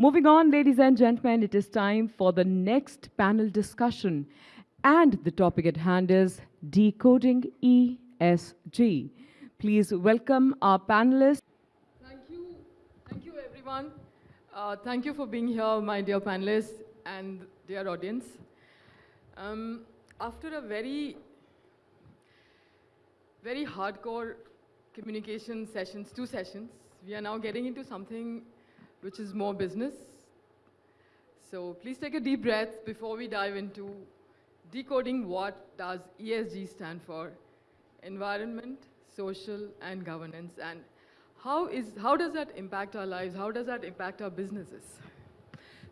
Moving on, ladies and gentlemen, it is time for the next panel discussion. And the topic at hand is Decoding ESG. Please welcome our panelists. Thank you. Thank you, everyone. Uh, thank you for being here, my dear panelists and dear audience. Um, after a very, very hardcore communication sessions, two sessions, we are now getting into something which is more business. So please take a deep breath before we dive into decoding what does ESG stand for, environment, social, and governance, and how, is, how does that impact our lives? How does that impact our businesses?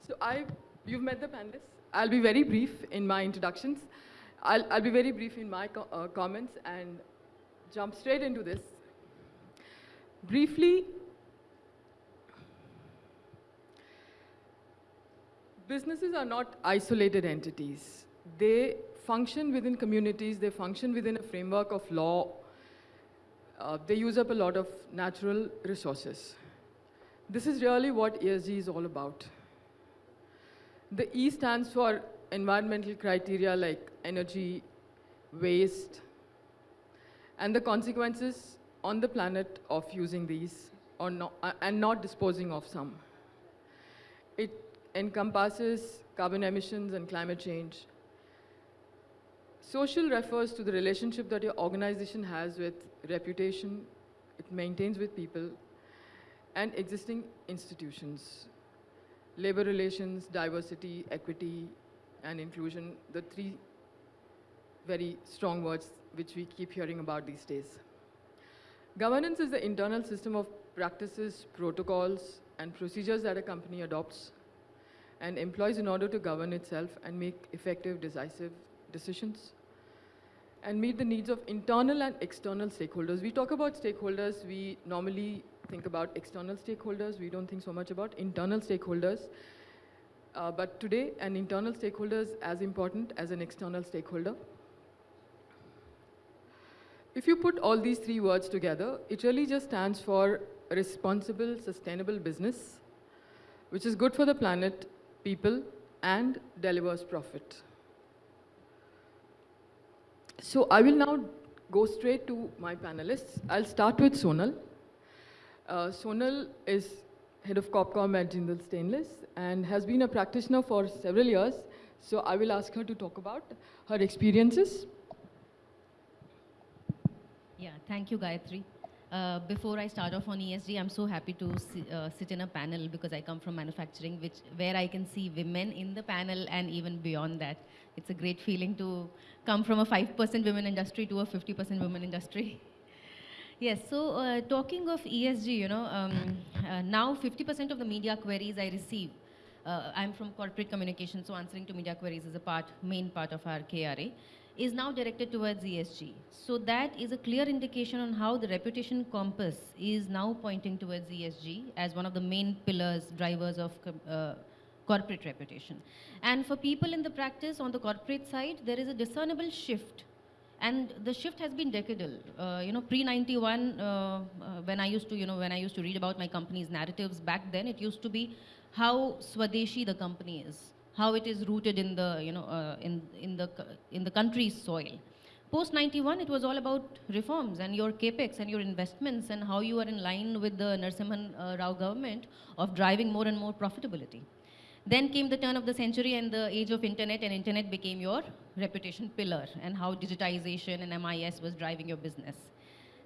So I, you've met the panelists. I'll be very brief in my introductions. I'll, I'll be very brief in my co uh, comments and jump straight into this. Briefly, businesses are not isolated entities. They function within communities, they function within a framework of law. Uh, they use up a lot of natural resources. This is really what ESG is all about. The E stands for environmental criteria like energy, waste, and the consequences on the planet of using these or not, uh, and not disposing of some. It encompasses carbon emissions and climate change. Social refers to the relationship that your organization has with reputation, it maintains with people, and existing institutions. Labor relations, diversity, equity, and inclusion, the three very strong words which we keep hearing about these days. Governance is the internal system of practices, protocols, and procedures that a company adopts and employs in order to govern itself and make effective, decisive decisions and meet the needs of internal and external stakeholders. We talk about stakeholders, we normally think about external stakeholders, we don't think so much about internal stakeholders. Uh, but today, an internal stakeholder is as important as an external stakeholder. If you put all these three words together, it really just stands for responsible, sustainable business, which is good for the planet, people, and delivers profit. So I will now go straight to my panelists. I'll start with Sonal. Uh, Sonal is head of Copcom at Jindal Stainless and has been a practitioner for several years. So I will ask her to talk about her experiences. Yeah, thank you, Gayatri. Uh, before I start off on ESG, I'm so happy to uh, sit in a panel because I come from manufacturing, which where I can see women in the panel and even beyond that. It's a great feeling to come from a 5% women industry to a 50% women industry. yes, so uh, talking of ESG, you know, um, uh, now 50% of the media queries I receive, uh, I'm from corporate communication, so answering to media queries is a part, main part of our KRA is now directed towards ESG. So that is a clear indication on how the reputation compass is now pointing towards ESG as one of the main pillars, drivers of uh, corporate reputation. And for people in the practice on the corporate side, there is a discernible shift. And the shift has been decadal. Uh, you know, pre-91, uh, uh, when I used to, you know, when I used to read about my company's narratives back then, it used to be how Swadeshi the company is how it is rooted in the, you know, uh, in, in, the, in the country's soil. Post 91, it was all about reforms and your capex and your investments and how you are in line with the Narasimhan uh, Rao government of driving more and more profitability. Then came the turn of the century and the age of internet and internet became your reputation pillar and how digitization and MIS was driving your business.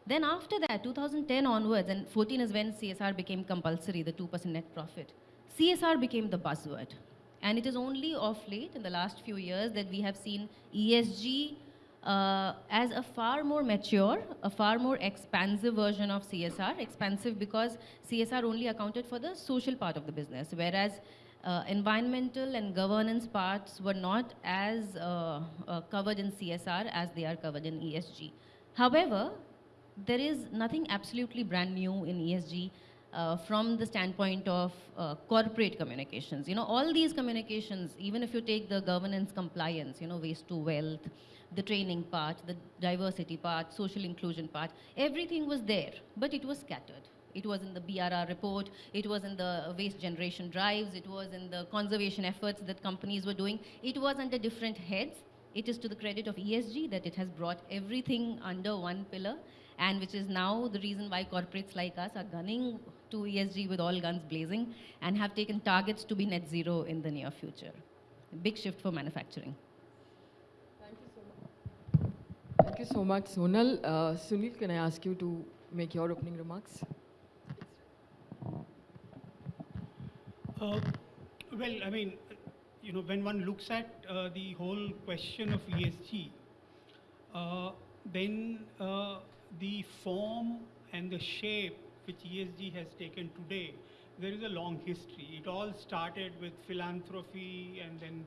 Then after that, 2010 onwards, and 14 is when CSR became compulsory, the 2% net profit. CSR became the buzzword. And it is only of late, in the last few years, that we have seen ESG uh, as a far more mature, a far more expansive version of CSR. Expansive because CSR only accounted for the social part of the business, whereas uh, environmental and governance parts were not as uh, uh covered in CSR as they are covered in ESG. However, there is nothing absolutely brand new in ESG uh, from the standpoint of uh, corporate communications. You know, all these communications, even if you take the governance compliance, you know, waste to wealth, the training part, the diversity part, social inclusion part, everything was there, but it was scattered. It was in the BRR report, it was in the waste generation drives, it was in the conservation efforts that companies were doing. It was under different heads. It is to the credit of ESG that it has brought everything under one pillar and which is now the reason why corporates like us are gunning to ESG with all guns blazing and have taken targets to be net zero in the near future. A big shift for manufacturing. Thank you so much, Thank you so much, Sonal. Uh, Sunil, can I ask you to make your opening remarks? Uh, Well, I mean, you know, when one looks at uh, the whole question of ESG, uh, then uh, the form and the shape which ESG has taken today, there is a long history. It all started with philanthropy and then,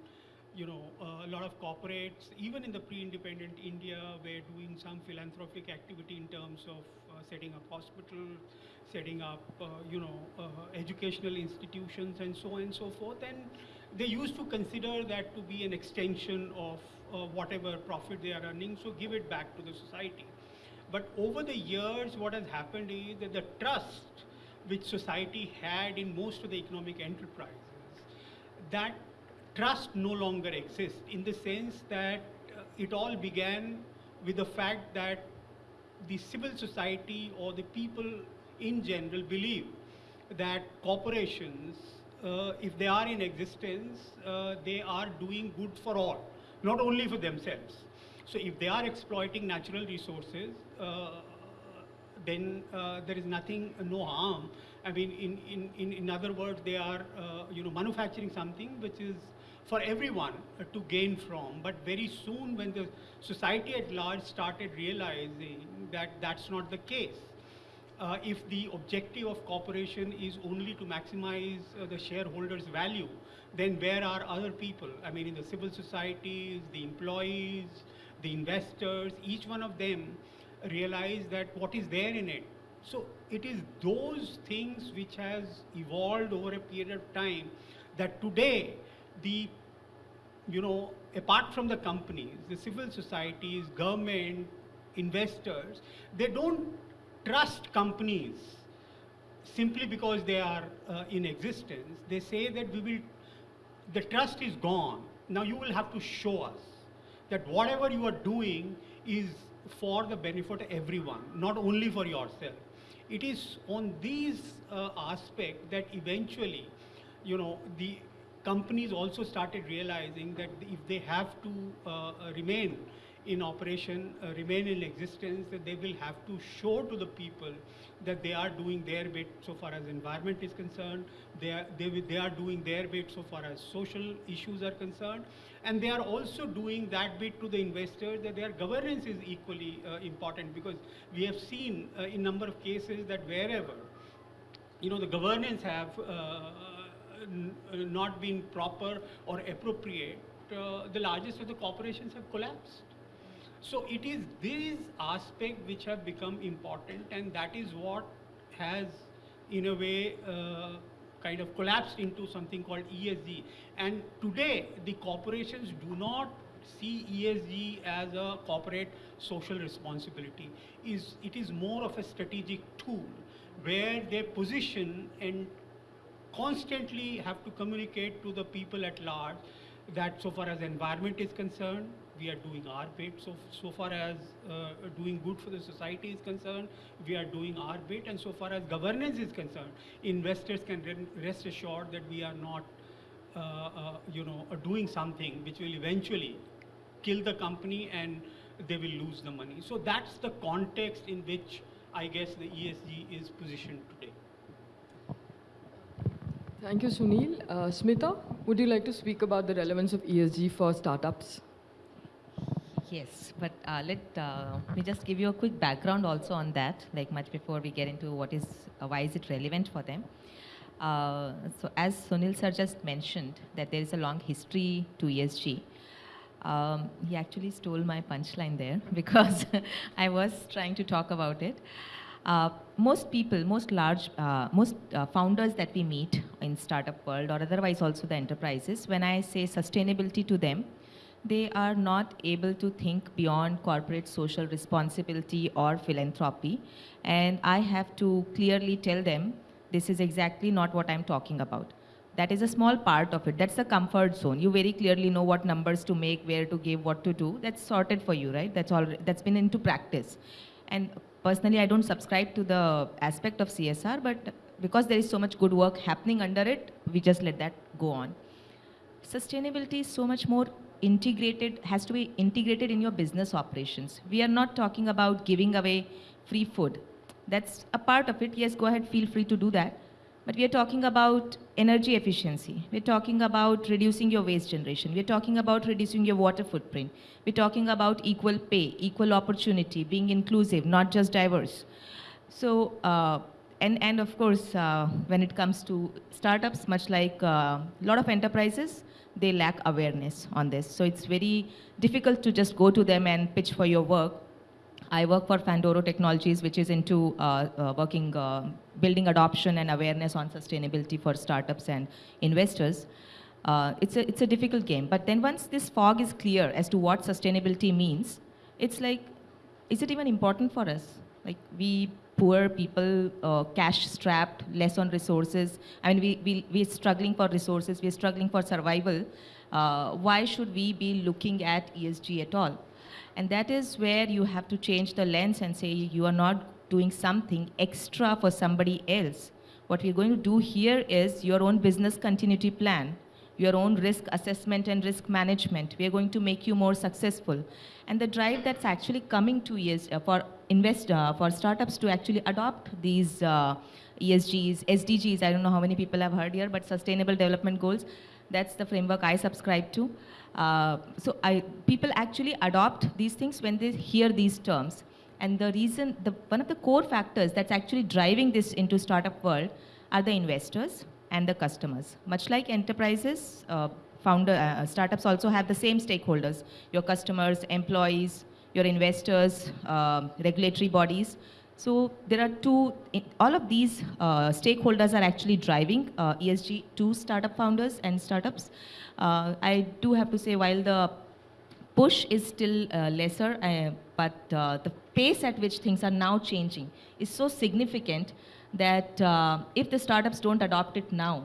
you know, a lot of corporates, even in the pre-independent India, were doing some philanthropic activity in terms of uh, setting up hospitals, setting up, uh, you know, uh, educational institutions and so on and so forth. And they used to consider that to be an extension of uh, whatever profit they are earning, so give it back to the society. But over the years, what has happened is that the trust which society had in most of the economic enterprises, that trust no longer exists in the sense that uh, it all began with the fact that the civil society or the people in general believe that corporations, uh, if they are in existence, uh, they are doing good for all, not only for themselves. So if they are exploiting natural resources, uh, then uh, there is nothing, no harm. I mean, in, in, in, in other words, they are, uh, you know, manufacturing something which is for everyone uh, to gain from. But very soon when the society at large started realizing that that's not the case, uh, if the objective of corporation is only to maximize uh, the shareholders' value, then where are other people? I mean, in the civil societies, the employees, the investors, each one of them realize that what is there in it. So it is those things which has evolved over a period of time that today the you know, apart from the companies, the civil societies, government, investors, they don't trust companies simply because they are uh, in existence. They say that we will, the trust is gone. Now you will have to show us that whatever you are doing is for the benefit of everyone, not only for yourself. It is on these uh, aspects that eventually, you know, the companies also started realizing that if they have to uh, uh, remain in operation, uh, remain in existence, that they will have to show to the people that they are doing their bit so far as environment is concerned, they are, they, they are doing their bit so far as social issues are concerned, and they are also doing that bit to the investors that their governance is equally uh, important because we have seen uh, in number of cases that wherever you know, the governance have uh, uh, not been proper or appropriate, uh, the largest of the corporations have collapsed. So it is these aspects which have become important, and that is what has, in a way, uh, kind of collapsed into something called ESG. And today, the corporations do not see ESG as a corporate social responsibility. Is it is more of a strategic tool where they position and constantly have to communicate to the people at large that so far as environment is concerned, we are doing our bit. So, so far as uh, doing good for the society is concerned, we are doing our bit. And so far as governance is concerned, investors can rest assured that we are not, uh, uh, you know, uh, doing something which will eventually kill the company and they will lose the money. So that's the context in which I guess the ESG is positioned today. Thank you, Sunil. Uh, Smita, would you like to speak about the relevance of ESG for startups? Yes, but uh, let uh, me just give you a quick background also on that, like much before we get into what is, uh, why is it relevant for them. Uh, so as Sunil sir just mentioned, that there is a long history to ESG. Um, he actually stole my punchline there because I was trying to talk about it. Uh, most people, most large, uh, most founders that we meet in startup world or otherwise also the enterprises, when I say sustainability to them, they are not able to think beyond corporate social responsibility or philanthropy. And I have to clearly tell them this is exactly not what I'm talking about. That is a small part of it. That's the comfort zone. You very clearly know what numbers to make, where to give, what to do. That's sorted for you, right? That's all. That's been into practice. And personally, I don't subscribe to the aspect of CSR, but because there is so much good work happening under it, we just let that go on. Sustainability is so much more integrated, has to be integrated in your business operations. We are not talking about giving away free food. That's a part of it. Yes, go ahead, feel free to do that. But we are talking about energy efficiency. We're talking about reducing your waste generation. We're talking about reducing your water footprint. We're talking about equal pay, equal opportunity, being inclusive, not just diverse. So, uh, and, and of course, uh, when it comes to startups, much like a lot of enterprises, they lack awareness on this. So it's very difficult to just go to them and pitch for your work. I work for Fandoro Technologies, which is into uh, uh, working, uh, building adoption and awareness on sustainability for startups and investors. Uh, it's, a, it's a difficult game. But then once this fog is clear as to what sustainability means, it's like, is it even important for us? Like we poor people, uh, cash strapped, less on resources. I mean, we, we, we're struggling for resources, we're struggling for survival. Uh, why should we be looking at ESG at all? And that is where you have to change the lens and say you are not doing something extra for somebody else. What we're going to do here is your own business continuity plan, your own risk assessment and risk management. We are going to make you more successful. And the drive that's actually coming to is uh, for invest uh, for startups to actually adopt these uh, ESGs, SDGs. I don't know how many people have heard here, but Sustainable Development Goals. That's the framework I subscribe to. Uh, so I, people actually adopt these things when they hear these terms. And the reason, the, one of the core factors that's actually driving this into startup world are the investors and the customers. Much like enterprises, uh, founder, uh, startups also have the same stakeholders, your customers, employees, your investors, uh, regulatory bodies. So there are two, all of these uh, stakeholders are actually driving uh, ESG to startup founders and startups. Uh, I do have to say while the push is still uh, lesser, uh, but uh, the pace at which things are now changing is so significant that uh, if the startups don't adopt it now,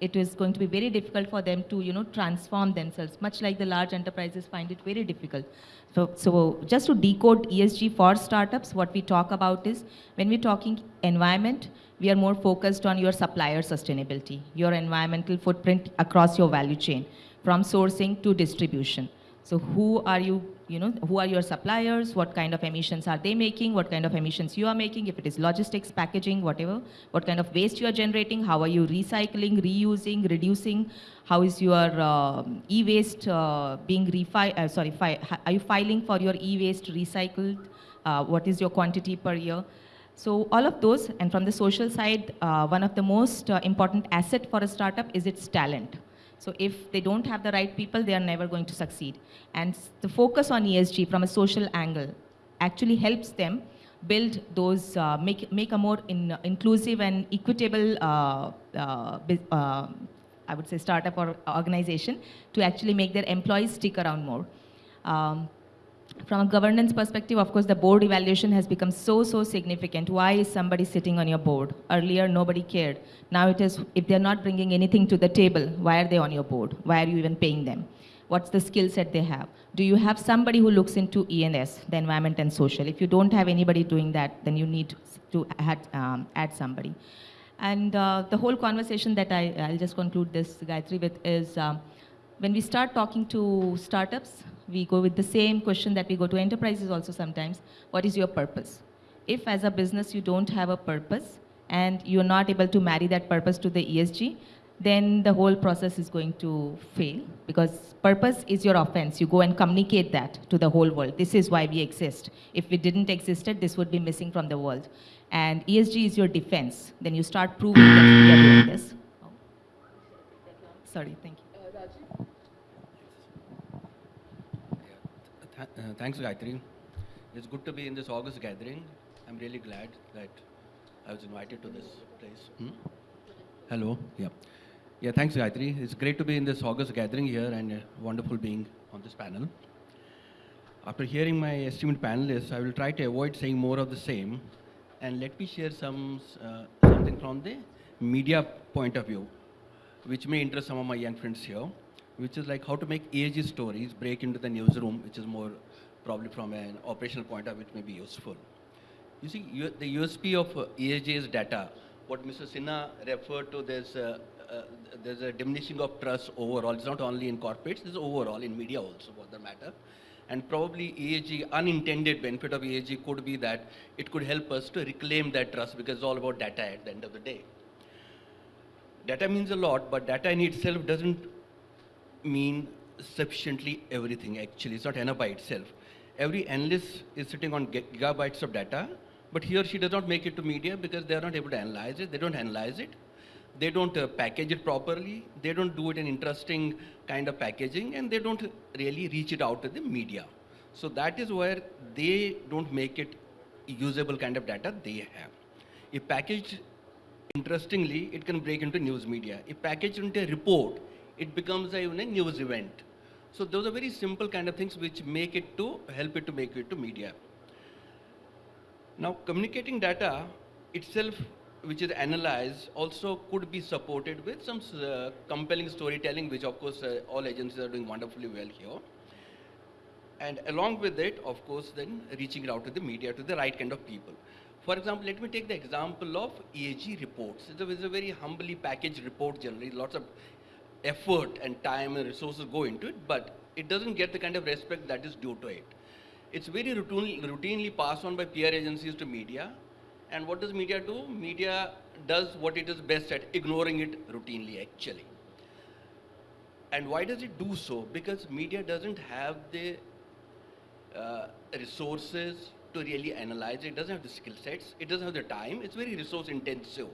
it is going to be very difficult for them to, you know, transform themselves, much like the large enterprises find it very difficult. So, so just to decode ESG for startups, what we talk about is, when we're talking environment, we are more focused on your supplier sustainability, your environmental footprint across your value chain, from sourcing to distribution. So who are you, you know, who are your suppliers? What kind of emissions are they making? What kind of emissions you are making? If it is logistics, packaging, whatever. What kind of waste you are generating? How are you recycling, reusing, reducing? How is your uh, e-waste uh, being refi uh, sorry, are you filing for your e-waste recycled? Uh, what is your quantity per year? So all of those, and from the social side, uh, one of the most uh, important asset for a startup is its talent. So if they don't have the right people, they are never going to succeed. And the focus on ESG from a social angle actually helps them build those, uh, make, make a more in, uh, inclusive and equitable, uh, uh, uh, I would say startup or organization to actually make their employees stick around more. Um, from a governance perspective, of course, the board evaluation has become so, so significant. Why is somebody sitting on your board? Earlier, nobody cared. Now it is, if they're not bringing anything to the table, why are they on your board? Why are you even paying them? What's the skill set they have? Do you have somebody who looks into ENS, the environment and social? If you don't have anybody doing that, then you need to add, um, add somebody. And uh, the whole conversation that I, I'll just conclude this, Gayatri, with is um, when we start talking to startups, we go with the same question that we go to enterprises also sometimes. What is your purpose? If as a business you don't have a purpose and you're not able to marry that purpose to the ESG, then the whole process is going to fail because purpose is your offense. You go and communicate that to the whole world. This is why we exist. If we didn't exist, this would be missing from the world. And ESG is your defense. Then you start proving that we are doing this. Oh. Sorry, thank you. Uh, thanks, Gayatri. It's good to be in this August gathering. I'm really glad that I was invited to this place. Hmm? Hello. Yeah. Yeah, thanks, Gayatri. It's great to be in this August gathering here and uh, wonderful being on this panel. After hearing my esteemed panelists, I will try to avoid saying more of the same and let me share some, uh, something from the media point of view, which may interest some of my young friends here, which is like how to make ESG stories break into the newsroom, which is more probably from an operational point of view, it may be useful. You see, U- the USP of uh, is data. What Mr. Sinha referred to, there's a, uh, there's a diminishing of trust overall. It's not only in corporates, it's overall in media also, for that matter. And probably ESG, unintended benefit of ESG could be that it could help us to reclaim that trust because it's all about data at the end of the day. Data means a lot, but data in itself doesn't mean sufficiently everything actually. It's not enough by itself. Every analyst is sitting on gigabytes of data, but he or she does not make it to media because they are not able to analyze it. They don't analyze it. They don't uh, package it properly. They don't do it in interesting kind of packaging, and they don't really reach it out to the media. So that is where they don't make it usable kind of data they have. If packaged interestingly, it can break into news media. If packaged into a report, it becomes a, a news event. So those are very simple kind of things which make it to help it to make it to media. Now communicating data itself, which is analyzed, also could be supported with some uh, compelling storytelling, which of course uh, all agencies are doing wonderfully well here. And along with it, of course, then reaching it out to the media, to the right kind of people. For example, let me take the example of ESG reports. It's a, it's a very humbly packaged report generally. Lots of effort and time and resources go into it, but it doesn't get the kind of respect that is due to it. It's very routinely, routinely passed on by PR agencies to media. And what does media do? Media does what it is best at, ignoring it routinely actually. And why does it do so? Because media doesn't have the uh, resources to really analyze it. It doesn't have the skill sets. It doesn't have the time. It's very resource intensive.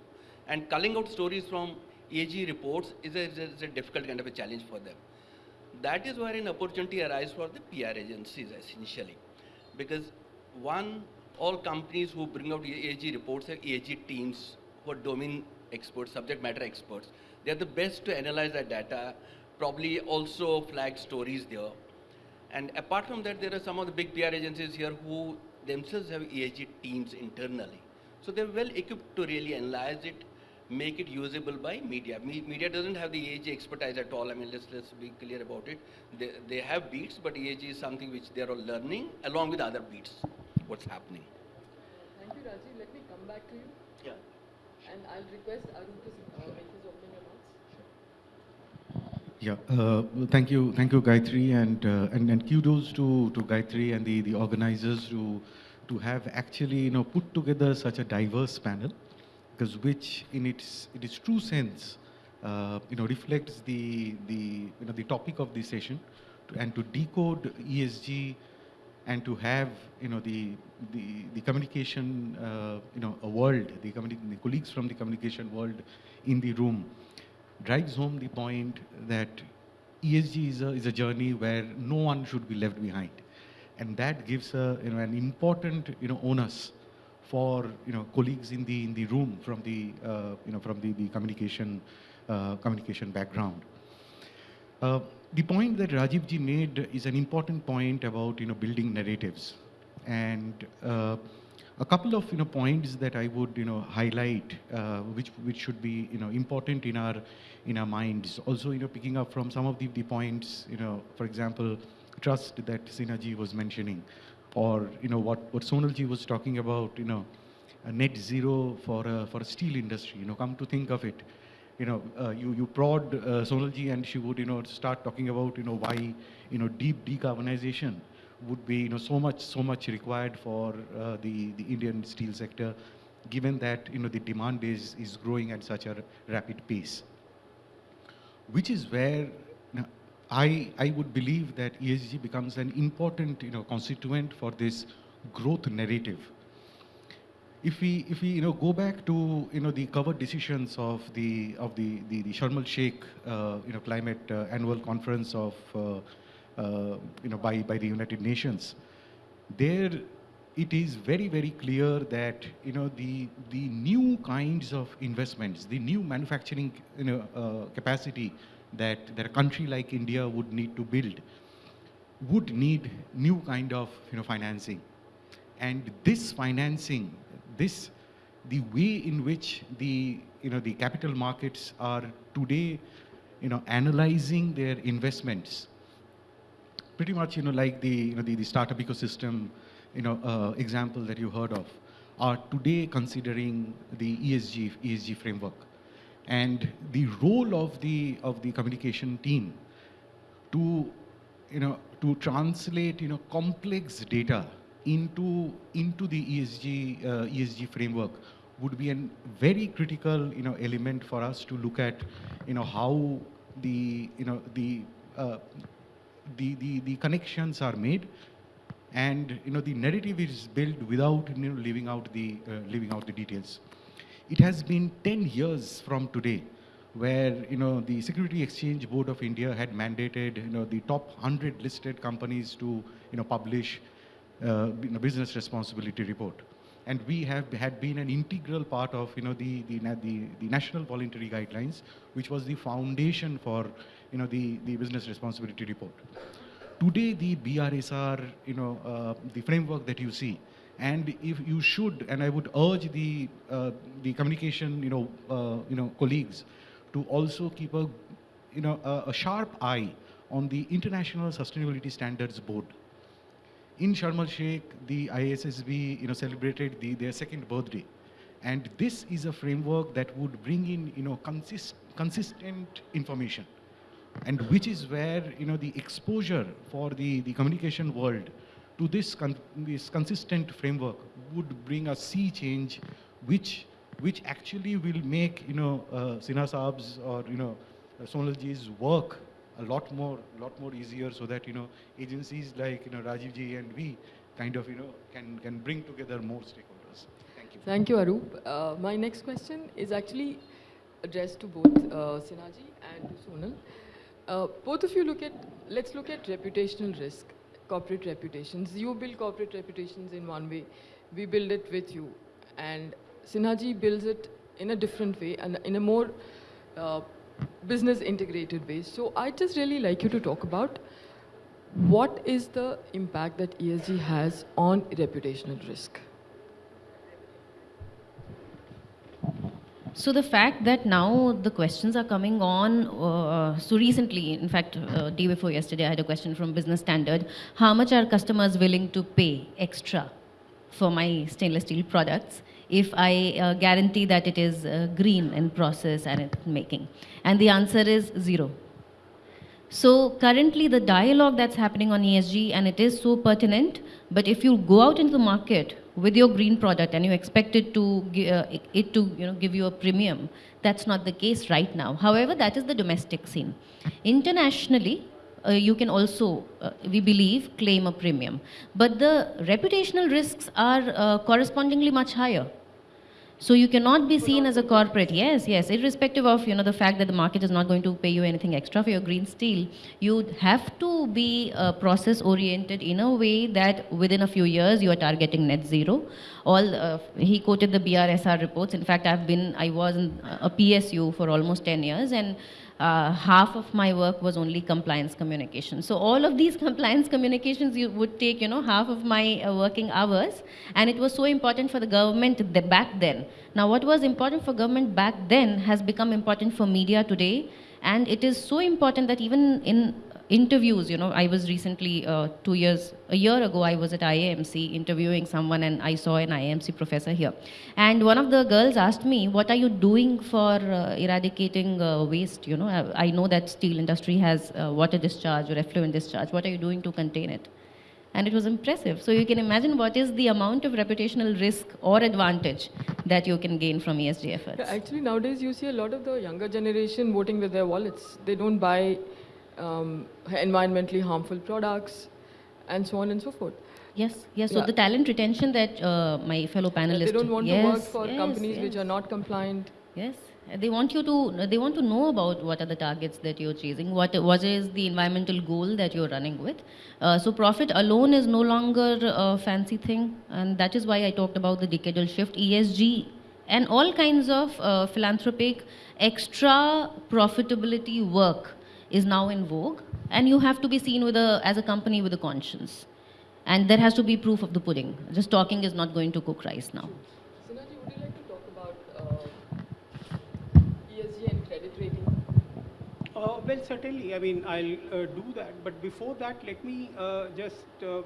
And culling out stories from AG reports is a, is a, difficult kind of a challenge for them. That is where an opportunity arises for the PR agencies essentially. Because one, all companies who bring out AG reports have AG teams who are domain experts, subject matter experts. They are the best to analyze that data, probably also flag stories there. And apart from that, there are some of the big PR agencies here who themselves have ESG teams internally. So they're well equipped to really analyze it, make it usable by media. Me- media doesn't have the ESG expertise at all. I mean, let's, let's be clear about it. They, they have beats, but ESG is something which they're all learning along with other beats, what's happening. Thank you, Rajiv. Let me come back to you. Yeah. And I'll request Arun to make his opening remarks. Yeah, uh, thank you, thank you, Gayatri, and, uh, and and kudos to to Gayatri and the the organizers to to have actually you know put together such a diverse panel, because which in its in its true sense, uh, you know, reflects the the you know the topic of this session, to, and to decode ESG, and to have you know the the the communication uh, you know a world, the, the colleagues from the communication world in the room drives home the point that ESG is a, is a journey where no one should be left behind. And that gives a, you know, an important you know, onus for you know, colleagues in the, in the room from the, uh, you know, from the, the communication, uh, communication background. Uh, the point that Rajiv ji made is an important point about you know building narratives, and uh, a couple of you know points that I would you know highlight, uh, which which should be you know important in our in our minds. Also you know picking up from some of the, the points you know for example trust that Sinhaji was mentioning, or you know what what Sonalji was talking about you know a net zero for a, for steel industry. You know come to think of it you know, uh, you, you prod uh, Sonalji and she would, you know, start talking about, you know, why, you know, deep decarbonization would be, you know, so much, so much required for uh, the, the Indian steel sector, given that, you know, the demand is, is growing at such a rapid pace. Which is where I, I would believe that ESG becomes an important, you know, constituent for this growth narrative. If we if we you know go back to you know the covered decisions of the of the the, the Sharm el Sheikh uh, you know climate uh, annual conference of uh, uh, you know by by the United Nations, there it is very, very clear that you know the the new kinds of investments, the new manufacturing you know uh, capacity that that a country like India would need to build would need new kind of you know financing, and this financing, this the way in which the you know the capital markets are today, you know analyzing their investments pretty much, you know, like the, you know, the, the startup ecosystem, you know, uh, example that you heard of, are today considering the ESG, ESG framework. And the role of the, of the communication team to, you know, to translate, you know, complex data into, into the ESG, uh, ESG framework would be a very critical, you know, element for us to look at, you know, how the, you know, the, uh, the, the, the connections are made and you know the narrative is built without you know leaving out the uh, leaving out the details it has been 10 years from today where you know the security exchange board of india had mandated you know the top 100 listed companies to you know publish uh, business responsibility report and we have had been an integral part of you know the the, the, the national voluntary guidelines which was the foundation for you know, the, the business responsibility report. Today, the BRSR, you know, uh, the framework that you see, and if you should, and I would urge the, uh, the communication, you know, uh, you know, colleagues to also keep a, you know, a, a sharp eye on the International Sustainability Standards Board. In Sharm el Sheikh, the ISSB, you know, celebrated the, their second birthday. And this is a framework that would bring in, you know, consist, consistent information and which is where you know the exposure for the, the communication world to this, con this consistent framework would bring a sea change which which actually will make you know uh, Sinha Saab's or you know uh, Sonalji's work a lot more lot more easier so that you know agencies like you know Rajiv ji and we kind of you know can can bring together more stakeholders. Thank you. Thank you, Arup. Uh, my next question is actually addressed to both uh, Sinhaji and to Sonal. Uh, both of you look at, let's look at reputational risk, corporate reputations. You build corporate reputations in one way, we build it with you. And Sinhaji builds it in a different way and in a more uh, business integrated way. So I just really like you to talk about what is the impact that ESG has on reputational risk? So the fact that now the questions are coming on, uh, so recently, in fact, uh, day before yesterday, I had a question from Business Standard. How much are customers willing to pay extra for my stainless steel products if I uh, guarantee that it is uh, green in process and in making? And the answer is zero. So currently the dialogue that's happening on ESG and it is so pertinent, but if you go out into the market with your green product and you expect it to uh, it to you know give you a premium that's not the case right now. However that is the domestic scene. Internationally uh, you can also uh, we believe claim a premium. But the reputational risks are uh, correspondingly much higher so you cannot be seen as a corporate. Yes, yes, irrespective of you know the fact that the market is not going to pay you anything extra for your green steel, you have to be uh, process oriented in a way that within a few years you are targeting net zero. All uh, he quoted the BRSR reports. In fact, I've been I was in a PSU for almost 10 years and uh, half of my work was only compliance communication. So all of these compliance communications you would take, you know, half of my uh, working hours. And it was so important for the government back then. Now what was important for government back then has become important for media today. And it is so important that even in interviews, you know, I was recently, uh, two years, a year ago, I was at IIMC interviewing someone and I saw an IIMC professor here. And one of the girls asked me, what are you doing for uh, eradicating uh, waste? You know, I, I, know that steel industry has uh, water discharge or effluent discharge. What are you doing to contain it? And it was impressive. So you can imagine what is the amount of reputational risk or advantage that you can gain from ESG efforts. Actually, nowadays you see a lot of the younger generation voting with their wallets. They don't buy um, environmentally harmful products, and so on and so forth. Yes, yes. So yeah. the talent retention that uh, my fellow panelists. They don't want yes, to work for yes, companies yes. which are not compliant. Yes, they want you to. They want to know about what are the targets that you're chasing. What what is the environmental goal that you're running with. Uh, so profit alone is no longer a fancy thing, and that is why I talked about the decadal shift, ESG, and all kinds of uh, philanthropic extra profitability work is now in vogue, and you have to be seen with a as a company with a conscience, and there has to be proof of the pudding. Just talking is not going to cook rice now. Sinhaji, would you like to talk about uh, ESG and credit rating? Uh, well, certainly. I mean, I'll uh, do that. But before that, let me uh, just uh,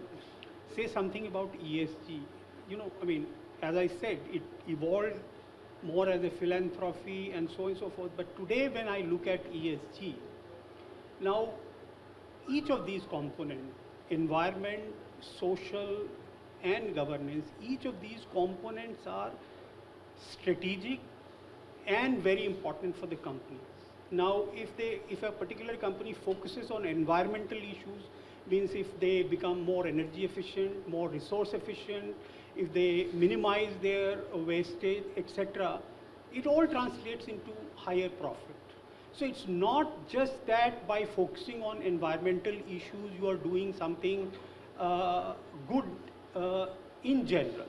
say something about ESG. You know, I mean, as I said, it evolved more as a philanthropy and so on and so forth. But today, when I look at ESG, now each of these components, environment, social, and governance, each of these components are strategic and very important for the companies. Now, if they, if a particular company focuses on environmental issues, means if they become more energy efficient, more resource efficient, if they minimize their wastage, etc., it all translates into higher profit. So it's not just that by focusing on environmental issues you are doing something uh, good uh, in general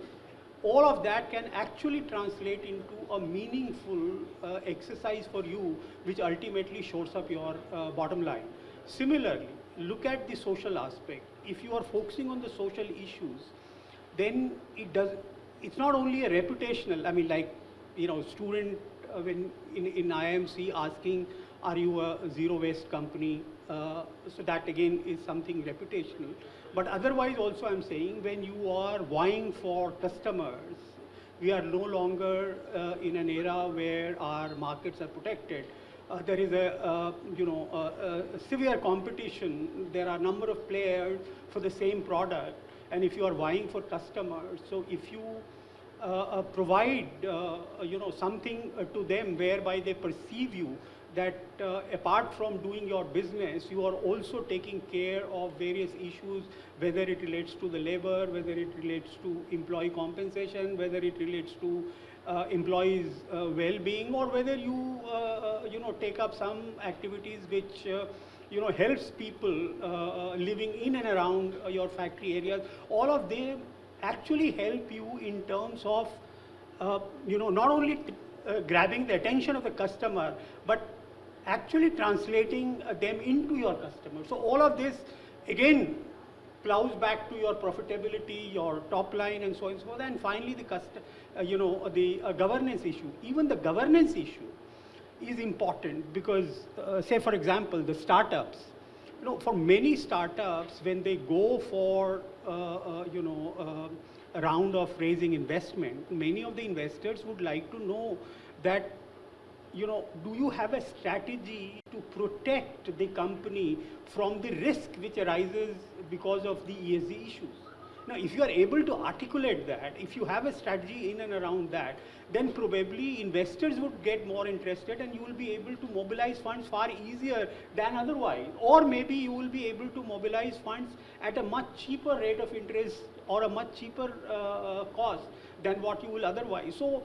all of that can actually translate into a meaningful uh, exercise for you, which ultimately shores up your uh, bottom line. Similarly, look at the social aspect. If you are focusing on the social issues, then it does. It's not only a reputational. I mean, like you know, student when in, in IIMC asking, "Are you a zero waste company?" Uh, so that again is something reputational. But otherwise also I'm saying when you are vying for customers, we are no longer uh, in an era where our markets are protected. Uh, there is a, uh, you know, a, severe competition. There are a number of players for the same product. And if you are vying for customers, so if you uh, uh, provide, uh, you know, something uh, to them whereby they perceive you that uh, apart from doing your business, you are also taking care of various issues, whether it relates to the labor, whether it relates to employee compensation, whether it relates to uh, employees' uh, well-being, or whether you, uh, uh, you know, take up some activities which, uh, you know, helps people uh, uh, living in and around uh, your factory areas. All of them actually help you in terms of, uh, you know, not only uh, grabbing the attention of the customer, but actually translating uh, them into your customer. So all of this, again, plows back to your profitability, your top line, and so on and so forth. And finally, the cust- uh, you know, the uh, governance issue. Even the governance issue is important because, uh, say, for example, the startups. You know, for many startups, when they go for, you know, round of raising investment, many of the investors would like to know that you know, do you have a strategy to protect the company from the risk which arises because of the ESG issues? Now, if you are able to articulate that, if you have a strategy in and around that, then probably investors would get more interested and you will be able to mobilize funds far easier than otherwise. Or maybe you will be able to mobilize funds at a much cheaper rate of interest or a much cheaper uh, cost than what you will otherwise. So,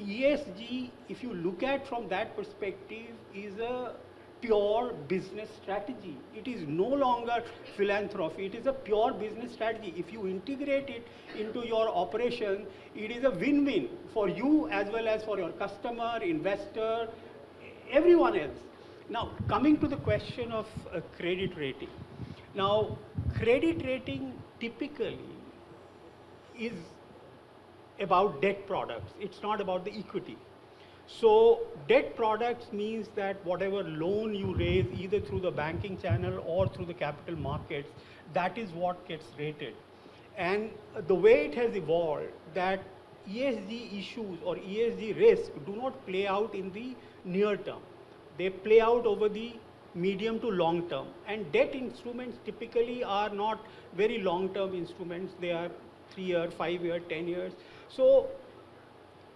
ESG, if you look at from that perspective, is a pure business strategy. It is no longer philanthropy, it is a pure business strategy. If you integrate it into your operation, it is a win-win for you as well as for your customer, investor, everyone else. Now, coming to the question of uh, credit rating. Now, credit rating typically is about debt products. It's not about the equity. So debt products means that whatever loan you raise either through the banking channel or through the capital markets, that is what gets rated. And the way it has evolved that ESG issues or ESG risk do not play out in the near term. They play out over the medium to long term. And debt instruments typically are not very long term instruments. They are three year, five year, 10 years. So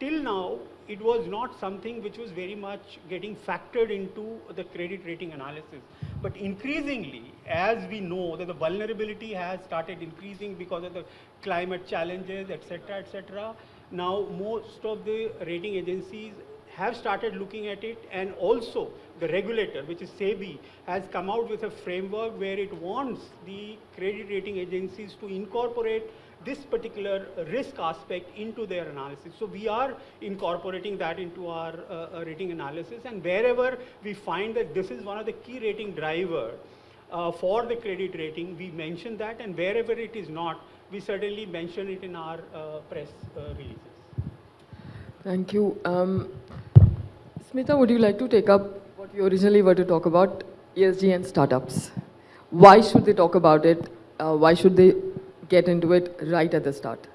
till now, it was not something which was very much getting factored into the credit rating analysis. But increasingly, as we know that the vulnerability has started increasing because of the climate challenges, etc., etc., now most of the rating agencies have started looking at it and also the regulator, which is SEBI, has come out with a framework where it wants the credit rating agencies to incorporate this particular risk aspect into their analysis. So we are incorporating that into our uh, uh, rating analysis and wherever we find that this is one of the key rating driver uh, for the credit rating, we mention that and wherever it is not, we certainly mention it in our uh, press uh, releases. Thank you. Um, Smita, would you like to take up what we originally were to talk about, ESG and startups? Why should they talk about it? Uh, why should they get into it right at the start?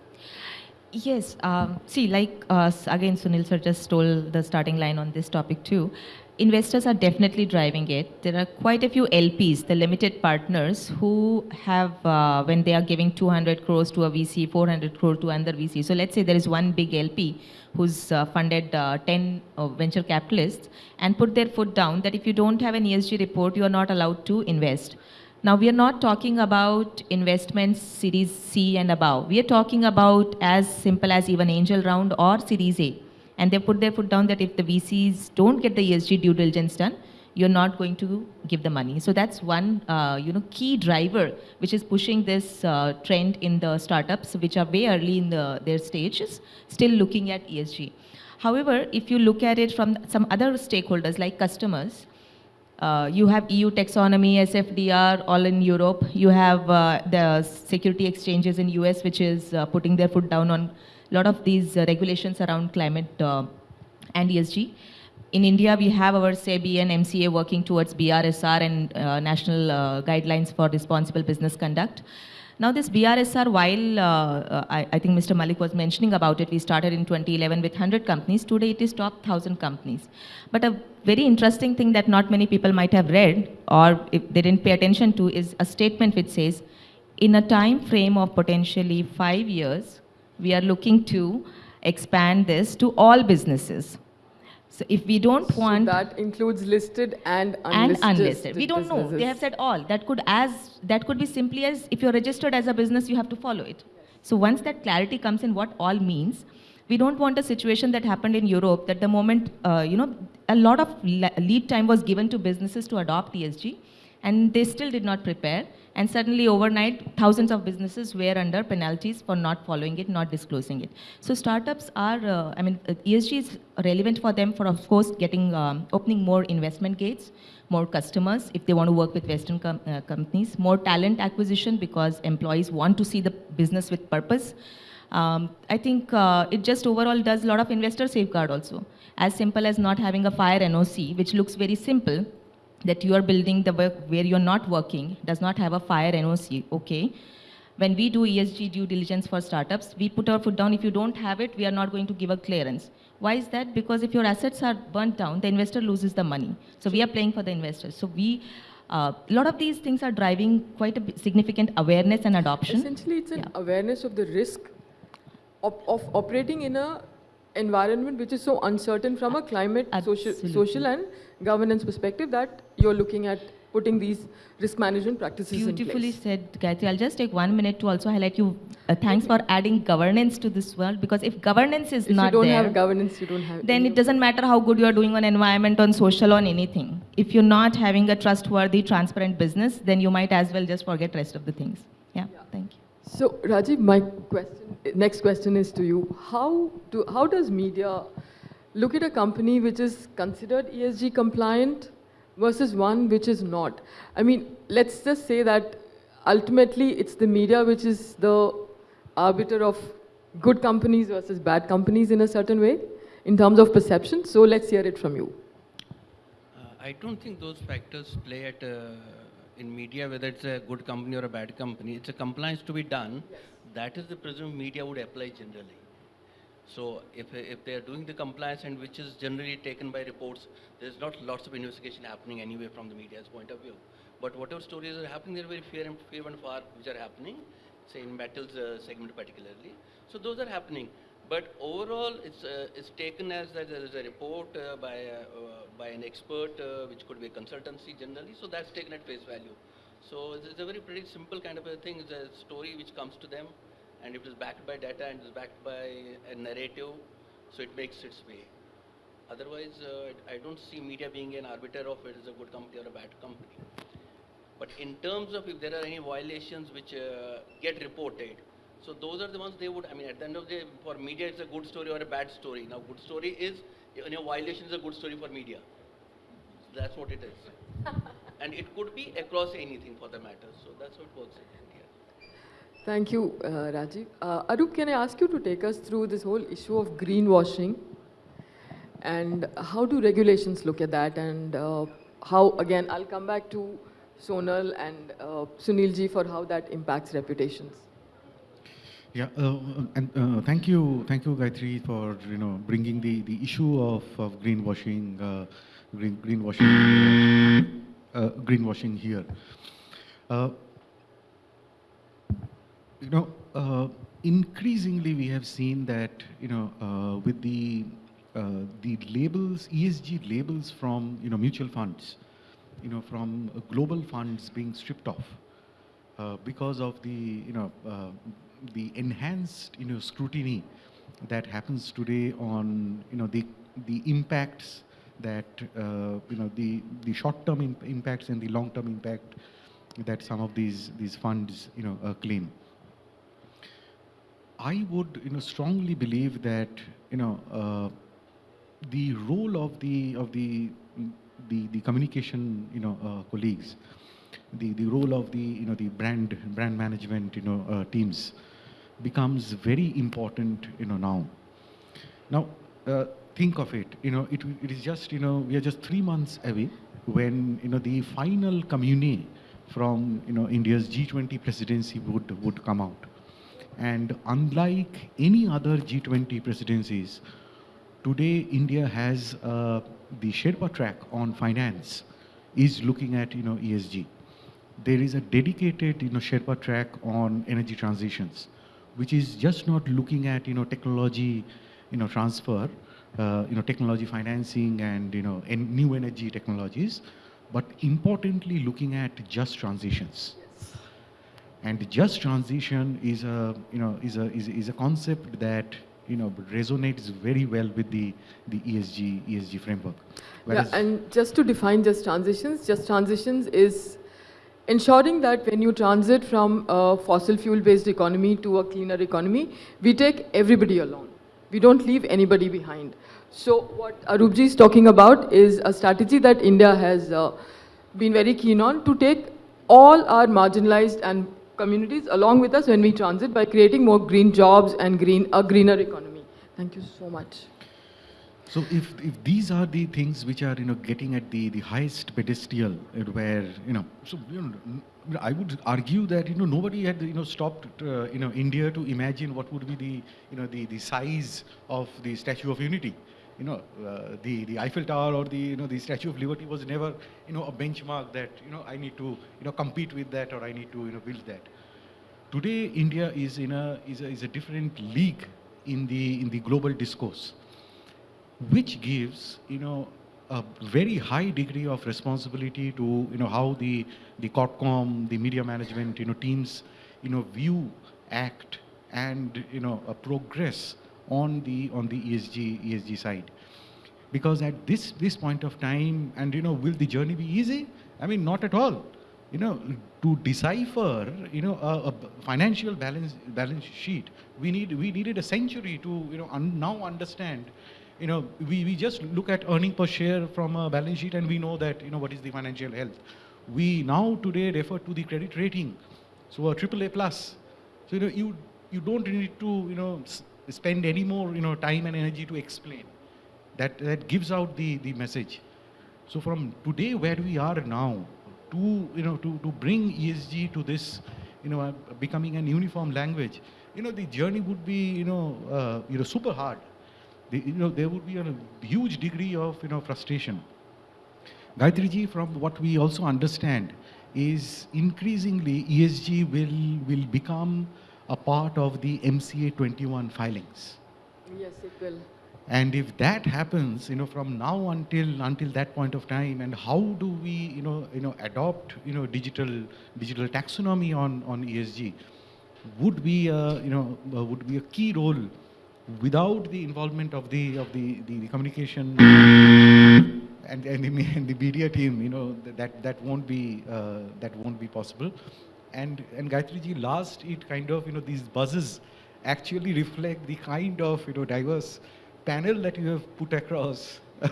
Yes. Um, see, like uh, again, Sunil sir just stole the starting line on this topic too. Investors are definitely driving it. There are quite a few LPs, the limited partners, who have, uh, when they are giving 200 crores to a VC, 400 crore to another VC. So let's say there is one big LP who's uh, funded uh, 10 uh, venture capitalists and put their foot down that if you don't have an ESG report, you are not allowed to invest. Now, we are not talking about investments Series C and above. We are talking about as simple as even angel round or Series A. And they put their foot down that if the VCs don't get the ESG due diligence done, you're not going to give the money. So that's one, uh, you know, key driver which is pushing this uh, trend in the startups, which are way early in the, their stages, still looking at ESG. However, if you look at it from some other stakeholders like customers, uh, you have EU taxonomy, SFDR, all in Europe. You have uh, the security exchanges in US, which is uh, putting their foot down on a lot of these uh, regulations around climate uh, and ESG. In India, we have our SEBI and MCA working towards BRSR and national guidelines for responsible business conduct. Now, this BRSR, while uh, uh, I, I think Mr. Malik was mentioning about it, we started in 2011 with 100 companies. Today, it is top 1,000 companies. But a very interesting thing that not many people might have read, or if they didn't pay attention to, is a statement which says, in a time frame of potentially five years, we are looking to expand this to all businesses. So if we don't So want that includes listed and and unlisted. unlisted. We don't know. They have said all. That could as that could be simply as if you're registered as a business, you have to follow it. So once that clarity comes in what all means, we don't want a situation that happened in Europe that the moment uh, you know a lot of lead time was given to businesses to adopt ESG, and they still did not prepare. And suddenly overnight, thousands of businesses were under penalties for not following it, not disclosing it. So startups are, uh, I mean, uh, ESG is relevant for them for, of course, getting um, opening more investment gates, more customers if they want to work with Western com- uh, companies, more talent acquisition because employees want to see the business with purpose. Um, I think uh, it just overall does a lot of investor safeguard also. As simple as not having a fire NOC, which looks very simple, that you are building the work where you're not working, does not have a fire NOC, okay. When we do ESG due diligence for startups, we put our foot down. If you don't have it, we are not going to give a clearance. Why is that? Because if your assets are burnt down, the investor loses the money. So we are playing for the investors. So we, a lot of these things are driving quite a significant awareness and adoption. Essentially, it's an Yeah. awareness of the risk of, of operating in a environment which is so uncertain from a climate, social, Absolutely. social and governance perspective that you're looking at putting these risk management practices Beautifully said, Gayatri. I'll just take one minute to also highlight you. Uh, thanks for adding governance to this world because if governance is If not you don't there, have governance, you don't have. then it doesn't matter how good you are doing on environment, on social, on anything. If you're not having a trustworthy, transparent business, then you might as well just forget rest of the things. Yeah, thank you. So, Rajiv, my question, next question is to you. How, do, how does media look at a company which is considered ESG compliant versus one which is not? I mean, let's just say that ultimately it's the media which is the arbiter of good companies versus bad companies in a certain way in terms of perception. So, let's hear it from you. Uh, I don't think those factors play at uh, in media whether it's a good company or a bad company. It's a compliance to be done. That is the presumed media would apply generally. So if if they are doing the compliance and which is generally taken by reports, there's not lots of investigation happening anyway from the media's point of view. But whatever stories are happening, they're very fair and few and far which are happening, say in metals uh, segment particularly. So those are happening. But overall, it's, uh, it's taken as that there is a report uh, by, uh, uh, by an expert, uh, which could be a consultancy generally, so that's taken at face value. So it's a very pretty simple kind of a thing, it's a story which comes to them, and it is backed by data and is backed by a narrative, so it makes its way. Otherwise, uh, I don't see media being an arbiter of it is a good company or a bad company. But in terms of if there are any violations which get reported, so those are the ones they would, I mean, at the end of the day, for media, it's a good story or a bad story. Now, good story is, you know, violation is a good story for media. So that's what it is. and it could be across anything for the matter. So that's how it works in India. Thank you, uh, Rajiv. Uh, Arup, can I ask you to take us through this whole issue of greenwashing and how do regulations look at that and uh, how, again, I'll come back to Sonal and uh, Sunilji for how that impacts reputations. Yeah, uh, and uh, thank you, thank you, Gayatri, for you know bringing the, the issue of, of greenwashing, uh, green, greenwashing, uh, greenwashing here. Uh, you know, uh, increasingly we have seen that you know uh, with the the labels, ESG labels from you know mutual funds, you know from global funds being stripped off because of the you know the enhanced you know scrutiny that happens today on you know the the impacts that uh, you know the the short term imp- impacts and the long term impact that some of these these funds you know uh, claim. I would you know strongly believe that you know uh, the role of the of the the, the communication you know uh, colleagues the, the role of the you know the brand brand management you know uh, teams becomes very important you know now now uh, think of it you know it, it is just you know we are just three months away when you know the final commune from you know india's g20 presidency would would come out and unlike any other g20 presidencies today India has uh, the Sherpa track on finance is looking at you know ESG. There is a dedicated you know Sherpa track on energy transitions, which is just not looking at you know technology, you know transfer, uh, you know technology financing and you know en- new energy technologies, but importantly looking at just transitions. And just transition is a you know is a is, is a concept that you know resonates very well with the the ESG ESG framework. Whereas- yeah, and just to define just transitions, just transitions is ensuring that when you transit from a fossil fuel based economy to a cleaner economy, we take everybody along. We don't leave anybody behind. So what Arupji is talking about is a strategy that India has uh, been very keen on to take all our marginalized and communities along with us when we transit by creating more green jobs and green a greener economy. Thank you so much. So if, if these are the things which are you know getting at the, the highest pedestal uh, where you know so you know I would argue that you know nobody had you know stopped uh, you know India to imagine what would be the you know the, the size of the Statue of Unity. You know uh, the the Eiffel Tower or the you know the Statue of Liberty was never you know a benchmark that you know I need to you know compete with that or I need to you know build that. Today India is in a is a, is a different league in the in the global discourse which gives you know a very high degree of responsibility to you know how the the corpcom the media management you know teams you know view act and you know uh, progress on the on the ESG ESG side. Because at this this point of time and you know will the journey be easy? I mean not at all. You know to decipher you know a, a financial balance balance sheet we need we needed a century to you know un, now understand you know we, we just look at earning per share from a balance sheet and we know that you know what is the financial health we now today refer to the credit rating so a triple a plus so you know you you don't need to you know spend any more you know time and energy to explain that that gives out the the message so from today where we are now to you know to to bring esg to this you know uh, becoming an uniform language you know the journey would be you know uh, you know super hard you know there would be a huge degree of you know frustration Gayatri ji, from what we also understand, is increasingly ESG will, will become a part of the MCA 21 filings. Yes, it will. And if that happens, you know, from now until until that point of time, and how do we, you know, you know, adopt, you know, digital digital taxonomy on on ESG, would be, a, you know, would be a key role without the involvement of the of the the, the communication and and the, and the media team, you know that that won't be uh, that won't be possible. And and Gayatri ji, last it kind of you know these buzzes actually reflect the kind of you know diverse panel that you have put across,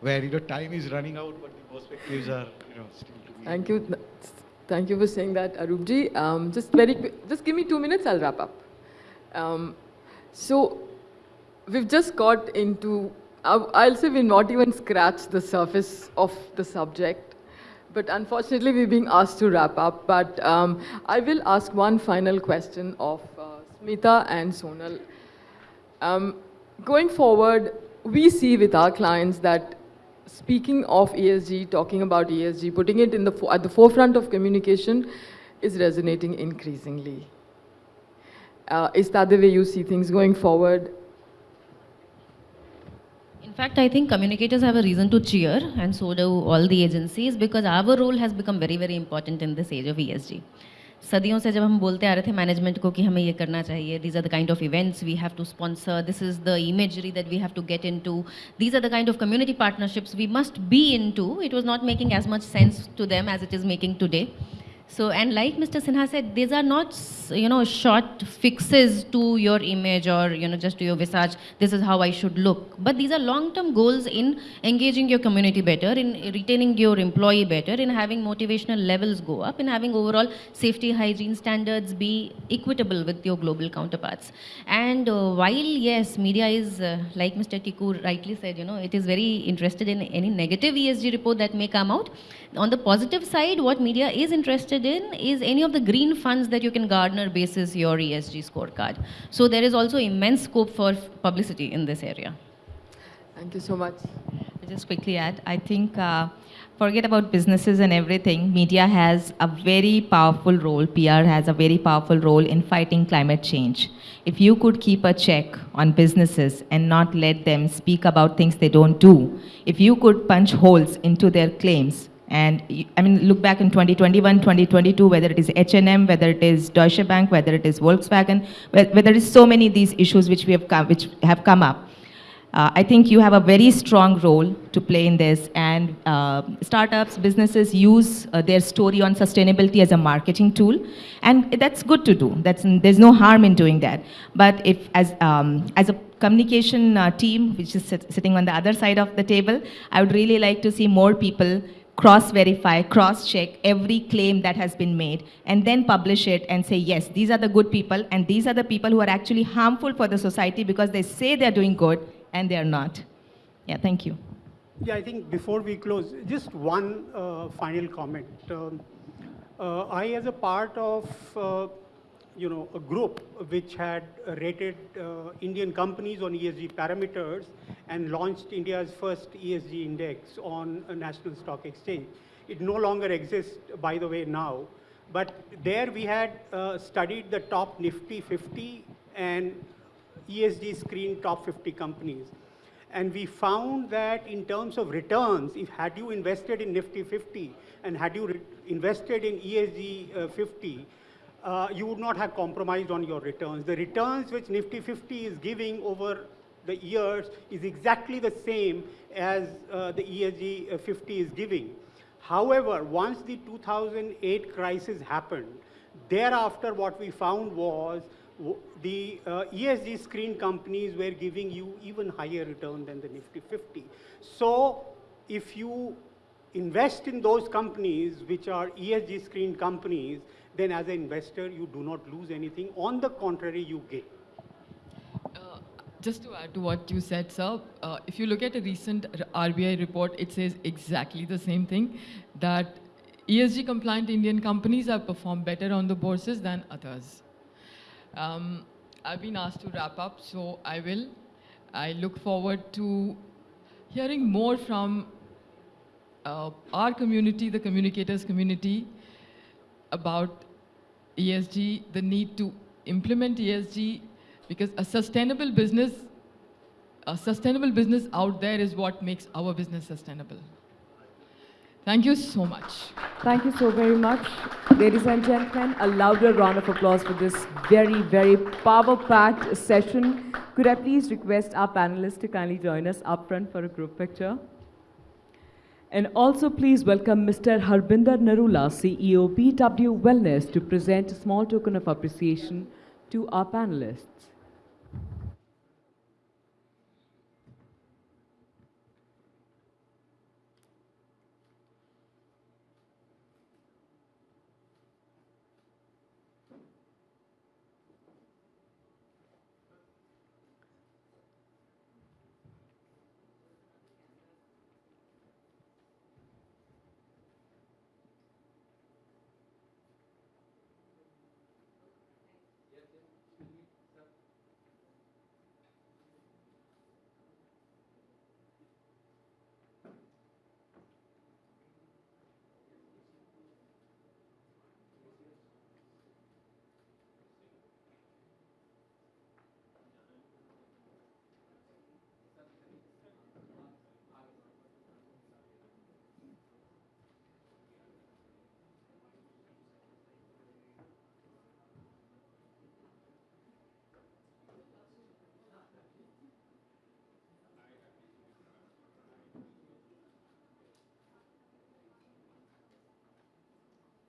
where you know time is running out, but the perspectives are you know still to be. Thank you. Thank you for saying that, Arupji. Um, just very just give me two minutes, I'll wrap up. Um, so, we've just got into, I'll say we've not even scratched the surface of the subject, but unfortunately we're being asked to wrap up. But um, I will ask one final question of uh, Smita and Sonal. Um, going forward, we see with our clients that speaking of ESG, talking about ESG, putting it in the at the forefront of communication is resonating increasingly. Uh, is that the way you see things going forward? In fact, I think communicators have a reason to cheer, and so do all the agencies, because our role has become very, very important in this age of ESG. सदियों से जब हम बोलते आ रहे थे management को कि हमें ये करना चाहिए these are the kind of events we have to sponsor this is the imagery that we have to get into these are the kind of community partnerships we must be in to it was not making as much sense to them as it is making today so, and like Mr. Sinha said, these are not, you know, short fixes to your image or, you know, just to your visage, this is how I should look. But these are long-term goals in engaging your community better, in retaining your employee better, in having motivational levels go up, in having overall safety hygiene standards be equitable with your global counterparts. And uh, while, yes, media is, uh, like Mr. Tiku rightly said, you know, it is very interested in any negative ESG report that may come out. On the positive side, what media is interested in is any of the green funds that you can garner basis your ESG scorecard. So there is also immense scope for publicity in this area. Thank you so much. I'll just quickly add, I think, uh, forget about businesses and everything, media has a very powerful role, PR has a very powerful role in fighting climate change. If you could keep a check on businesses and not let them speak about things they don't do, if you could punch holes into their claims, and I mean, look back in 2021, 2022, whether it is H&M, whether it is Deutsche Bank, whether it is Volkswagen, where there is so many of these issues which we have come, which have come up. Uh, I think you have a very strong role to play in this, and uh, startups, businesses use uh, their story on sustainability as a marketing tool, and that's good to do. That's there's no harm in doing that. But if as um, as a communication uh, team, which is sit- sitting on the other side of the table, I would really like to see more people cross verify, cross check every claim that has been made, and then publish it and say, yes, these are the good people, and these are the people who are actually harmful for the society because they say they're doing good and they're not. Yeah, thank you. Yeah, I think before we close, just one uh, final comment. Um, uh, I, as a part of, uh, you know, a group which had rated uh, Indian companies on ESG parameters and launched India's first ESG index on a national stock exchange. It no longer exists, by the way, now. But there we had uh, studied the top Nifty 50 and ESG screen top 50 companies. And we found that in terms of returns, if had you invested in Nifty 50 and had you invested in ESG uh, 50, uh, you would not have compromised on your returns. The returns which Nifty 50 is giving over the years is exactly the same as uh, the ESG uh, 50 is giving. However, once the 2008 crisis happened, thereafter what we found was the uh, ESG screen companies were giving you even higher return than the Nifty 50. So if you invest in those companies which are ESG screen companies, then as an investor, you do not lose anything. On the contrary, you gain. Uh, Just to add to what you said, sir, uh, if you look at a recent RBI report, it says exactly the same thing that ESG compliant Indian companies have performed better on the bourses than others. Um, I've been asked to wrap up, so I will. I look forward to hearing more from uh, our community, the communicators community, about ESG, the need to implement ESG, because a sustainable business, a sustainable business out there is what makes our business sustainable. Thank you so much. Thank you so very much. Ladies and gentlemen, a louder round of applause for this very, very power-packed session. Could I please request our panelists to kindly join us up front for a group picture? And also please welcome Mr. Harbinder Narula, CEO BW Wellness, to present a small token of appreciation to our panelists.